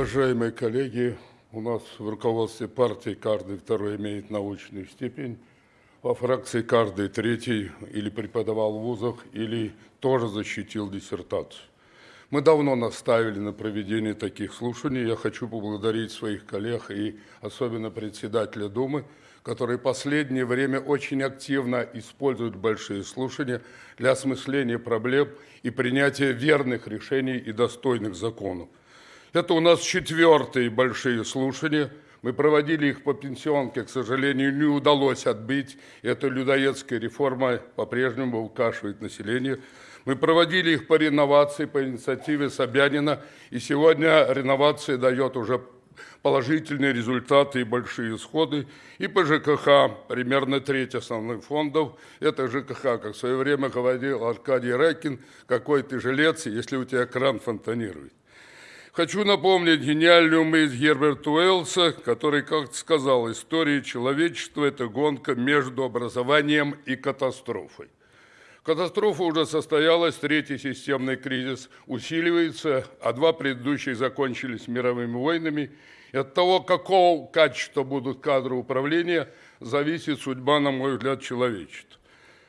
Уважаемые коллеги, у нас в руководстве партии каждый второй имеет научную степень, во фракции каждый третий или преподавал в вузах, или тоже защитил диссертацию. Мы давно наставили на проведение таких слушаний. Я хочу поблагодарить своих коллег и особенно председателя Думы, который в последнее время очень активно использует большие слушания для осмысления проблем и принятия верных решений и достойных законов. Это у нас четвертые большие слушания. Мы проводили их по пенсионке, к сожалению, не удалось отбить. Эта людоедская реформа по-прежнему укашивает население. Мы проводили их по реновации, по инициативе Собянина. И сегодня реновация дает уже положительные результаты и большие исходы. И по ЖКХ примерно треть основных фондов. Это ЖКХ, как в свое время говорил Аркадий Райкин, какой ты жилец, если у тебя кран фонтанирует. Хочу напомнить гениальную мысль Герберта Уэллса, который как сказал, история человечества – это гонка между образованием и катастрофой. Катастрофа уже состоялась, третий системный кризис усиливается, а два предыдущих закончились мировыми войнами. И от того, какого качества будут кадры управления, зависит судьба, на мой взгляд, человечества.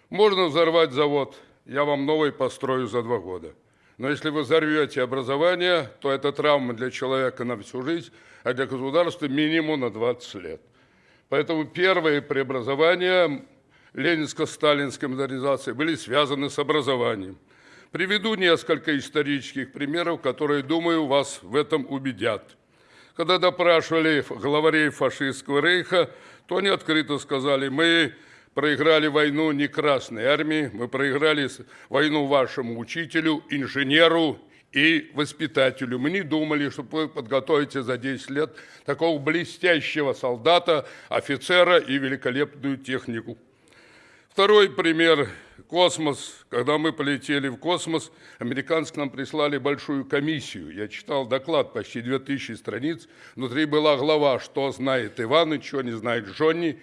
Можно взорвать завод, я вам новый построю за два года. Но если вы взорвете образование, то это травма для человека на всю жизнь, а для государства минимум на 20 лет. Поэтому первые преобразования ленинско-сталинской модернизации были связаны с образованием. Приведу несколько исторических примеров, которые, думаю, вас в этом убедят. Когда допрашивали главарей фашистского рейха, то они открыто сказали, мы проиграли войну не Красной армии, мы проиграли войну вашему учителю, инженеру и воспитателю. Мы не думали, что вы подготовите за 10 лет такого блестящего солдата, офицера и великолепную технику. Второй пример – космос. Когда мы полетели в космос, американцы к нам прислали большую комиссию. Я читал доклад, почти 2000 страниц. Внутри была глава «Что знает Иван, что не знает Джонни».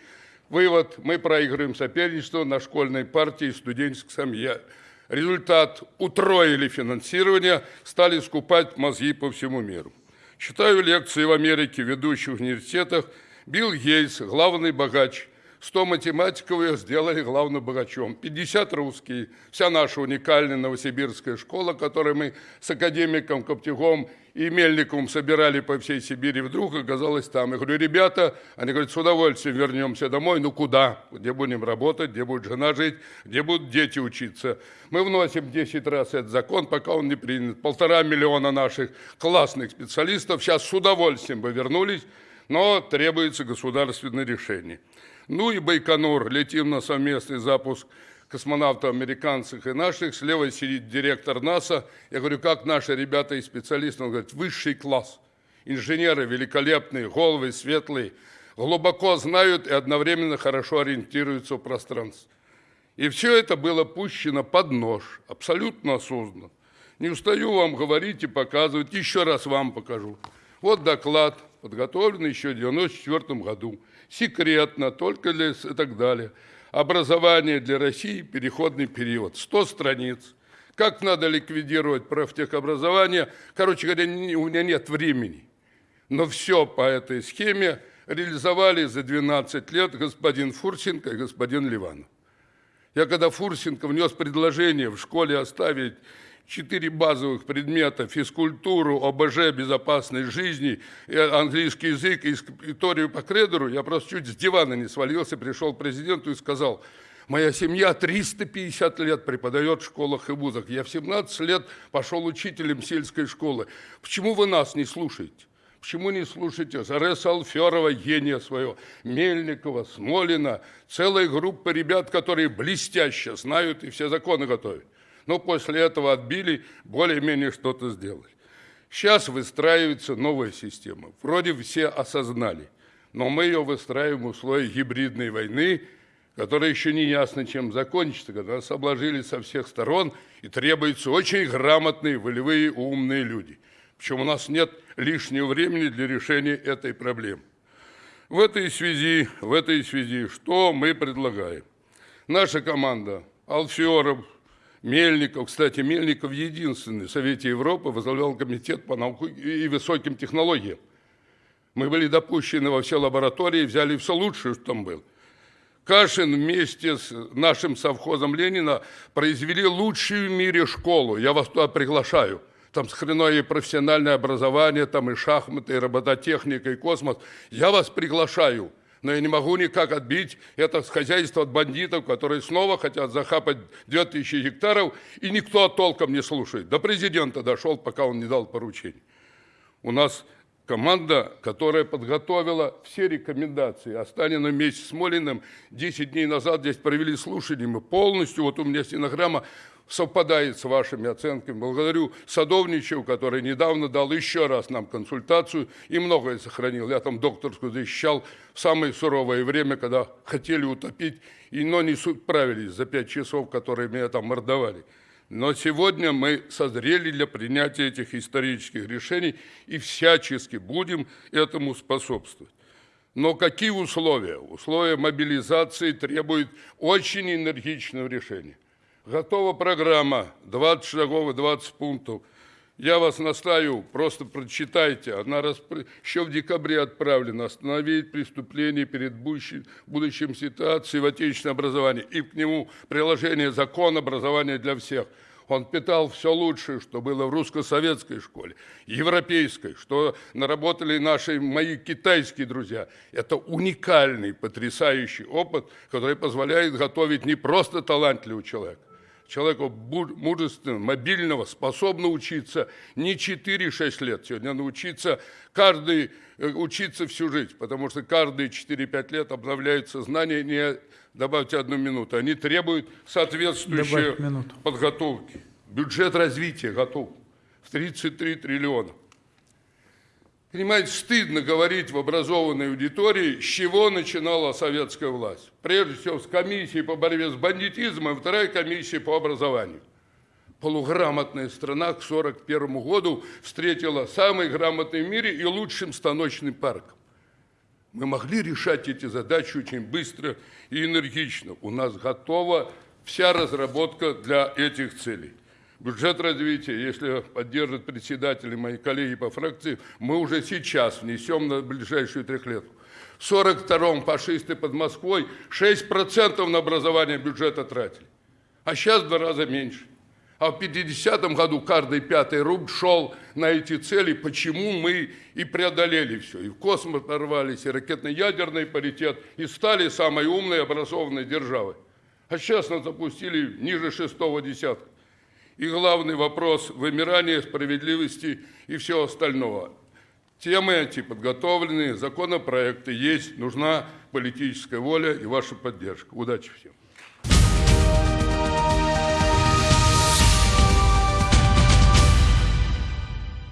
Вывод – мы проигрываем соперничество на школьной партии и студенческой семье. Результат – утроили финансирование, стали скупать мозги по всему миру. Читаю лекции в Америке в ведущих университетах. Билл Гейтс, главный богач – 100 математиков ее сделали главным богачом, 50 русские, вся наша уникальная новосибирская школа, которую мы с академиком Коптюгом и Мельниковым собирали по всей Сибири, вдруг оказалась там. Я говорю, ребята, они говорят, с удовольствием вернемся домой, ну куда? Где будем работать, где будет жена жить, где будут дети учиться? Мы вносим 10 раз этот закон, пока он не принят. Полтора миллиона наших классных специалистов сейчас с удовольствием бы вернулись, но требуется государственное решение. Ну и Байконур, летим на совместный запуск космонавтов американцев и наших. Слева сидит директор НАСА. Я говорю, как наши ребята и специалисты? Он говорит, высший класс. Инженеры великолепные, головы светлые, глубоко знают и одновременно хорошо ориентируются в пространстве. И все это было пущено под нож, абсолютно осознанно. Не устаю вам говорить и показывать, еще раз вам покажу. Вот доклад, подготовленный еще в 1994 году секретно, только для и так далее. Образование для России, переходный период, 100 страниц. Как надо ликвидировать профтехобразование? Короче говоря, у меня нет времени. Но все по этой схеме реализовали за 12 лет господин Фурсенко и господин Ливанов. Я когда Фурсенко внес предложение в школе оставить четыре базовых предмета – физкультуру, ОБЖ, безопасность жизни, английский язык и историю по кредеру, я просто чуть с дивана не свалился, пришел к президенту и сказал, моя семья 350 лет преподает в школах и вузах, я в 17 лет пошел учителем сельской школы. Почему вы нас не слушаете? Почему не слушаете Зареса Алферова, гения своего, Мельникова, Смолина, целая группа ребят, которые блестяще знают и все законы готовят но после этого отбили, более-менее что-то сделали. Сейчас выстраивается новая система. Вроде все осознали, но мы ее выстраиваем в условиях гибридной войны, которая еще не ясно, чем закончится, когда нас обложили со всех сторон, и требуются очень грамотные, волевые, умные люди. Причем у нас нет лишнего времени для решения этой проблемы. В этой связи, в этой связи, что мы предлагаем? Наша команда Алферов, Мельников, кстати, Мельников единственный в Совете Европы возглавлял комитет по науке и высоким технологиям. Мы были допущены во все лаборатории, взяли все лучшее, что там было. Кашин вместе с нашим совхозом Ленина произвели лучшую в мире школу. Я вас туда приглашаю. Там сохранено и профессиональное образование, там и шахматы, и робототехника, и космос. Я вас приглашаю но я не могу никак отбить это хозяйство от бандитов, которые снова хотят захапать 2000 гектаров, и никто толком не слушает. До президента дошел, пока он не дал поручений. У нас команда, которая подготовила все рекомендации. Останина вместе с Молиным 10 дней назад здесь провели слушания. Мы полностью, вот у меня стенограмма, совпадает с вашими оценками. Благодарю Садовничеву, который недавно дал еще раз нам консультацию и многое сохранил. Я там докторскую защищал в самое суровое время, когда хотели утопить, и, но не справились за пять часов, которые меня там мордовали. Но сегодня мы созрели для принятия этих исторических решений и всячески будем этому способствовать. Но какие условия? Условия мобилизации требуют очень энергичного решения. Готова программа, 20 шагов и 20 пунктов. Я вас настаю, просто прочитайте. Она распри... еще в декабре отправлена. Остановить преступление перед будущим, будущим ситуацией в отечественном образовании. И к нему приложение закона образования для всех. Он питал все лучшее, что было в русско-советской школе, европейской, что наработали наши, мои китайские друзья. Это уникальный, потрясающий опыт, который позволяет готовить не просто талантливого человека, человека мужественного, мобильного, способного учиться не 4-6 лет. Сегодня научиться каждый, э, учиться всю жизнь, потому что каждые 4-5 лет обновляются знания, не добавьте одну минуту, они требуют соответствующей подготовки. Бюджет развития готов в 33 триллиона. Понимаете, стыдно говорить в образованной аудитории, с чего начинала советская власть. Прежде всего, с комиссии по борьбе с бандитизмом, вторая комиссия по образованию. Полуграмотная страна к 1941 году встретила самый грамотный в мире и лучшим станочным парком. Мы могли решать эти задачи очень быстро и энергично. У нас готова вся разработка для этих целей. Бюджет развития, если поддержат председатели, мои коллеги по фракции, мы уже сейчас внесем на ближайшую трехлетку. В 42-м фашисты под Москвой 6% на образование бюджета тратили, а сейчас в два раза меньше. А в 50-м году каждый пятый рубль шел на эти цели, почему мы и преодолели все. И в космос порвались, и ракетно-ядерный паритет, и стали самой умной образованной державой. А сейчас нас запустили ниже шестого десятка и главный вопрос вымирания справедливости и всего остального. Темы эти подготовлены, законопроекты есть, нужна политическая воля и ваша поддержка. Удачи всем!